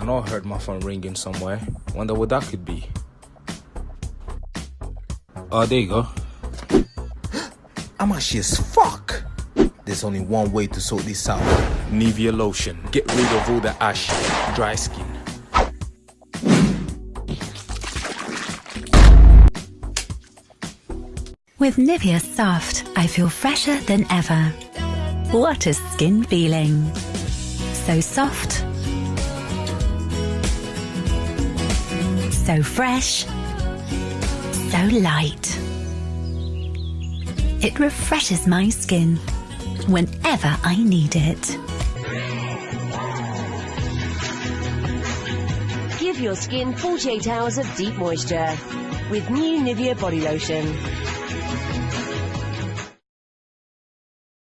I know I heard my phone ringing somewhere. Wonder what that could be. Oh, there you go. I'm ashy as fuck. There's only one way to sort this out. Nivea lotion. Get rid of all the ash, dry skin. With Nivea Soft, I feel fresher than ever. What a skin feeling! So soft, so fresh, so light. It refreshes my skin whenever I need it. Give your skin 48 hours of deep moisture with new Nivea body lotion.